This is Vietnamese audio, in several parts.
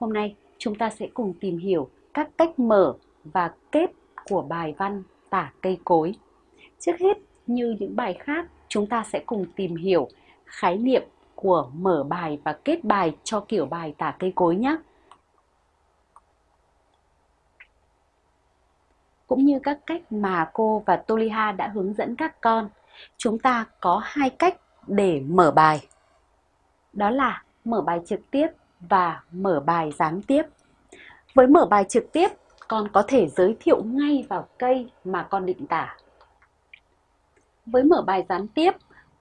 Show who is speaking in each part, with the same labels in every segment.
Speaker 1: Hôm nay chúng ta sẽ cùng tìm hiểu các cách mở và kết của bài văn tả cây cối. Trước hết, như những bài khác, chúng ta sẽ cùng tìm hiểu khái niệm của mở bài và kết bài cho kiểu bài tả cây cối nhé. Cũng như các cách mà cô và Toliha đã hướng dẫn các con, chúng ta có hai cách để mở bài. Đó là mở bài trực tiếp và mở bài gián tiếp. Với mở bài trực tiếp, con có thể giới thiệu ngay vào cây mà con định tả. Với mở bài gián tiếp,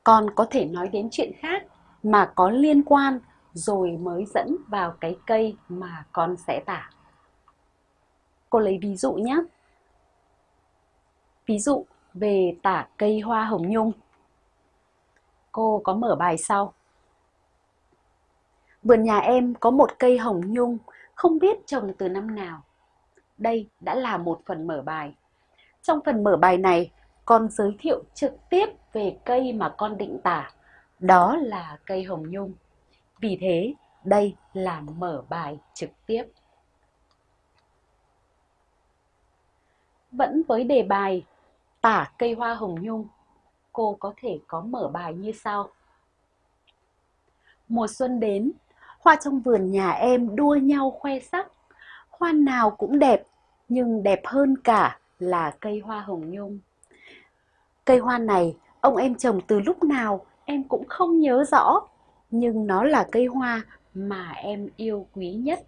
Speaker 1: con có thể nói đến chuyện khác mà có liên quan rồi mới dẫn vào cái cây mà con sẽ tả. Cô lấy ví dụ nhé. Ví dụ về tả cây hoa hồng nhung. Cô có mở bài sau. Vườn nhà em có một cây hồng nhung, không biết trồng từ năm nào. Đây đã là một phần mở bài. Trong phần mở bài này, con giới thiệu trực tiếp về cây mà con định tả. Đó là cây hồng nhung. Vì thế, đây là mở bài trực tiếp. Vẫn với đề bài tả cây hoa hồng nhung, cô có thể có mở bài như sau. Mùa xuân đến, Hoa trong vườn nhà em đua nhau khoe sắc. Hoa nào cũng đẹp, nhưng đẹp hơn cả là cây hoa hồng nhung. Cây hoa này ông em trồng từ lúc nào em cũng không nhớ rõ, nhưng nó là cây hoa mà em yêu quý nhất.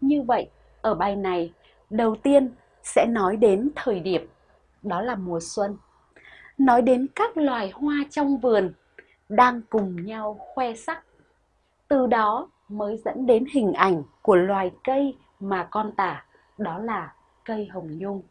Speaker 1: Như vậy, ở bài này, đầu tiên sẽ nói đến thời điểm, đó là mùa xuân. Nói đến các loài hoa trong vườn đang cùng nhau khoe sắc từ đó mới dẫn đến hình ảnh của loài cây mà con tả, đó là cây hồng nhung.